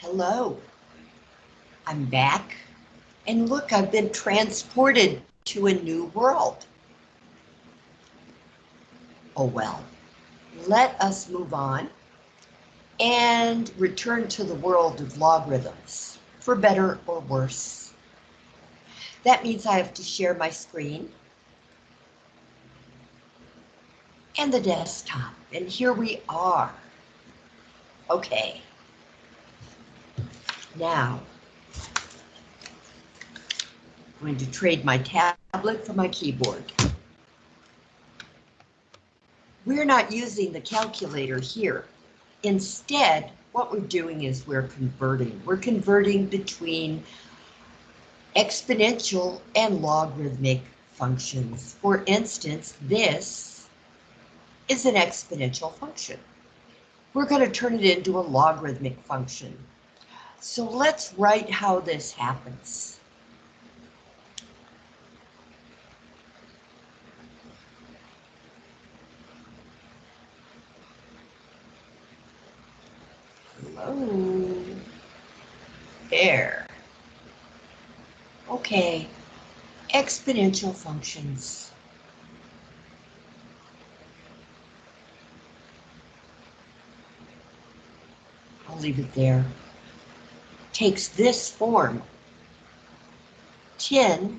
Hello. I'm back. And look, I've been transported to a new world. Oh well. Let us move on and return to the world of logarithms, for better or worse. That means I have to share my screen and the desktop, and here we are. Okay. Now, I'm going to trade my tablet for my keyboard. We're not using the calculator here. Instead, what we're doing is we're converting. We're converting between exponential and logarithmic functions. For instance, this is an exponential function. We're going to turn it into a logarithmic function. So let's write how this happens. Hello. There. Okay. Exponential functions. I'll leave it there. Takes this form. 10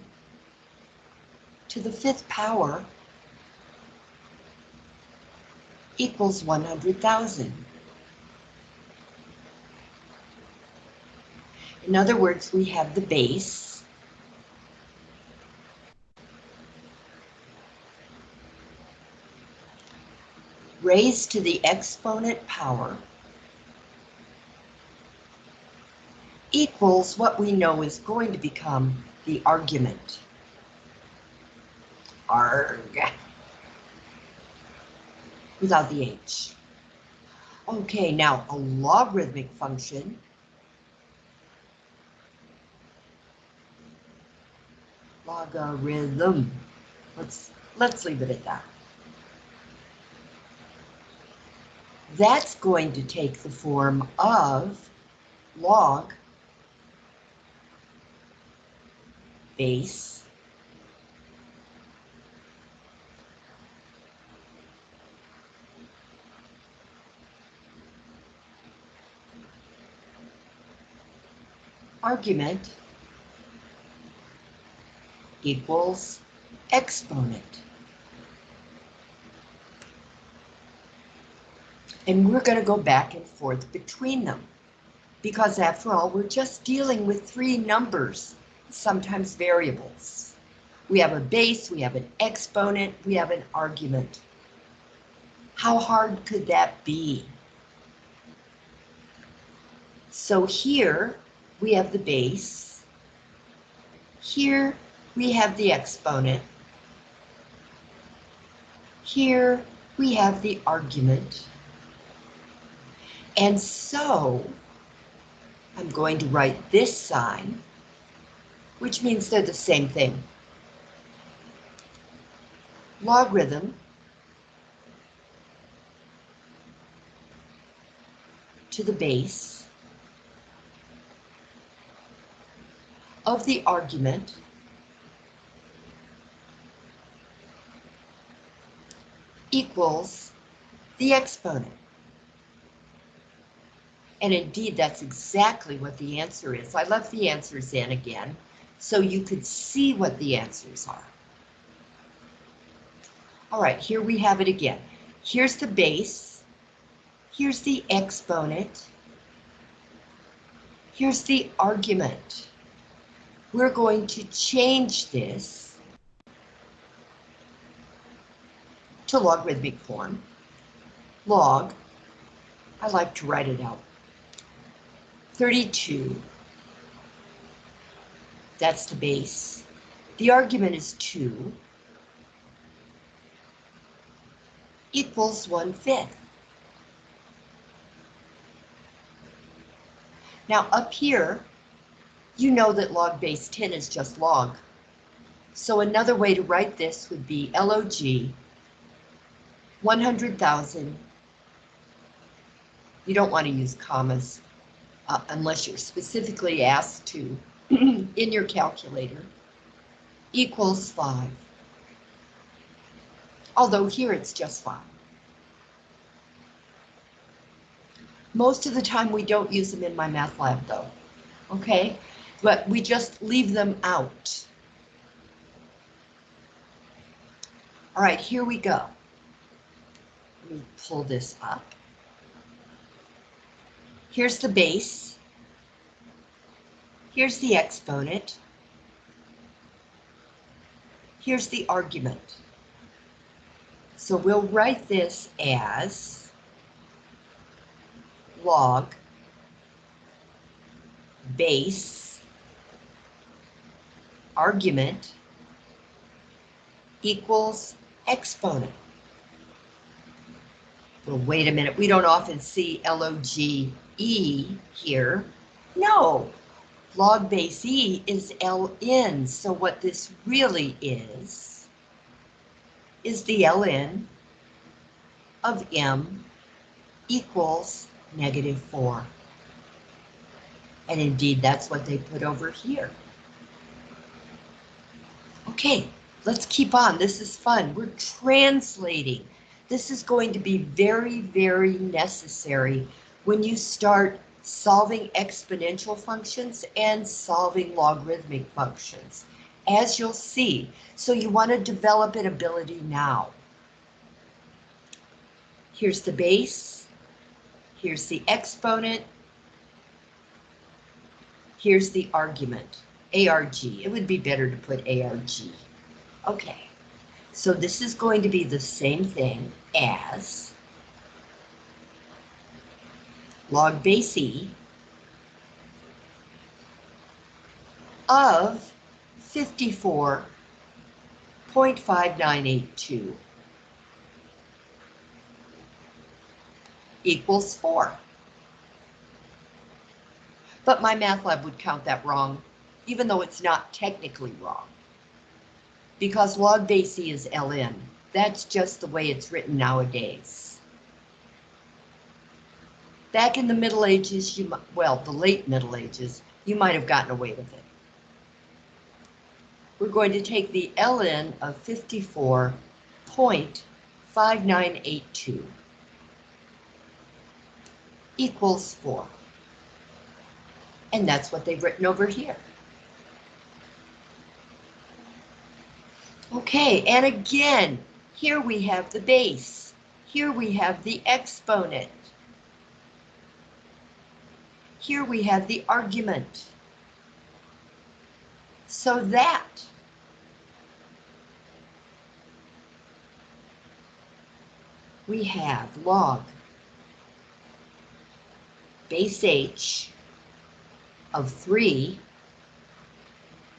to the fifth power equals 100,000. In other words, we have the base. raised to the exponent power equals what we know is going to become the argument. Arg. Without the H. Okay, now a logarithmic function logarithm. Let's let's leave it at that. That's going to take the form of log base argument equals exponent. And we're going to go back and forth between them because after all, we're just dealing with three numbers, sometimes variables. We have a base, we have an exponent, we have an argument. How hard could that be? So here we have the base. Here we have the exponent. Here we have the argument. And so I'm going to write this sign, which means they're the same thing. Logarithm to the base of the argument equals the exponent. And indeed, that's exactly what the answer is. I left the answers in again, so you could see what the answers are. All right, here we have it again. Here's the base. Here's the exponent. Here's the argument. We're going to change this to logarithmic form. Log, I like to write it out. 32, that's the base. The argument is 2 equals 1 fifth. Now up here, you know that log base 10 is just log. So another way to write this would be log 100,000. You don't want to use commas. uh, unless you're specifically asked to in your calculator, equals 5. Although here it's just 5. Most of the time we don't use them in MyMathLab though, okay? But we just leave them out. All right, here we go. Let me pull this up. Here's the base. Here's the exponent. Here's the argument. So we'll write this as log base argument equals exponent. Well, wait a minute, we don't often see L-O-G-E here. No, log base E is Ln, so what this really is, is the Ln of M equals negative 4. And indeed, that's what they put over here. Okay, let's keep on. This is fun. We're translating. This is going to be very, very necessary when you start solving exponential functions and solving logarithmic functions, as you'll see. So you want to develop an ability now. Here's the base. Here's the exponent. Here's the argument, ARG. It would be better to put ARG. Okay, so this is going to be the same thing as log base E of 54.5982. equals 4. But MyMathLab would count that wrong, even though it's not technically wrong. Because log base E is ln. That's just the way it's written nowadays. Back in the Middle Ages, you well, the late Middle Ages, you might have gotten away with it. We're going to take the ln of 54.5982 equals 4. And that's what they've written over here. Okay, and again, here we have the base. Here we have the exponent. Here we have the argument. So that we have log base h of 3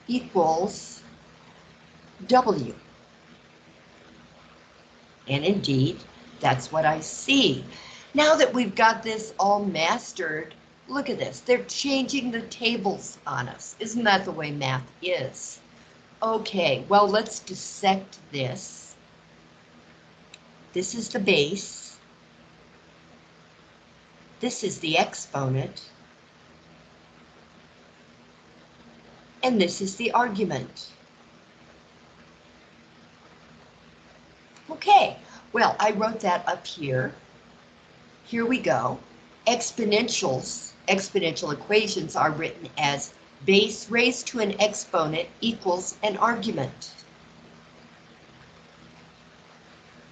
equals w. And indeed, that's what I see. Now that we've got this all mastered, look at this. They're changing the tables on us. Isn't that the way math is? Okay, well, let's dissect this. This is the base. This is the exponent. And this is the argument. Okay, well, I wrote that up here. Here we go. Exponentials, exponential equations are written as base raised to an exponent equals an argument.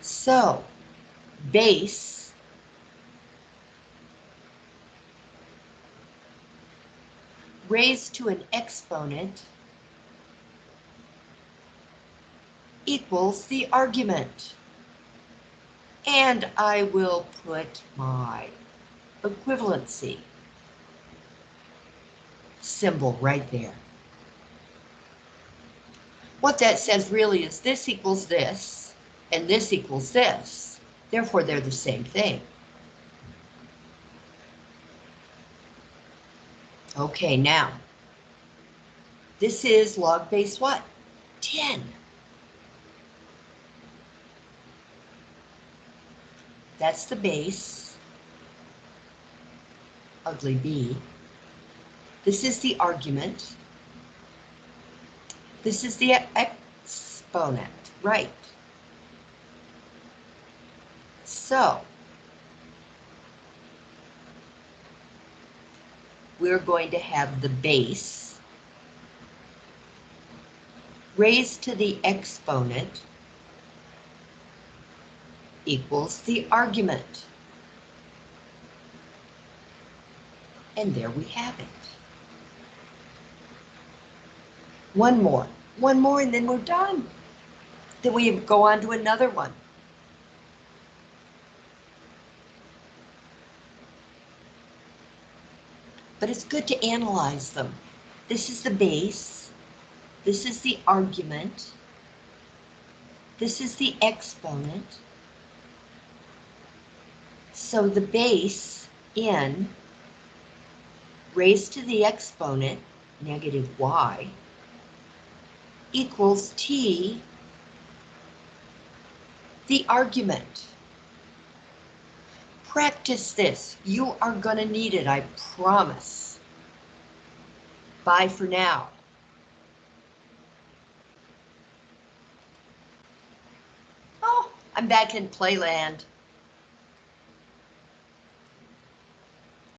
So, base raised to an exponent equals the argument. And I will put my equivalency symbol right there. What that says really is this equals this, and this equals this. Therefore, they're the same thing. Okay, now, this is log base what? 10. That's the base, ugly B, This is the argument. This is the exponent, right? So, we're going to have the base raised to the exponent equals the argument. And there we have it. One more, one more, and then we're done. Then we go on to another one. But it's good to analyze them. This is the base. This is the argument. This is the exponent. So the base in raised to the exponent, negative y, equals t, the argument. Practice this. You are going to need it, I promise. Bye for now. Oh, I'm back in playland.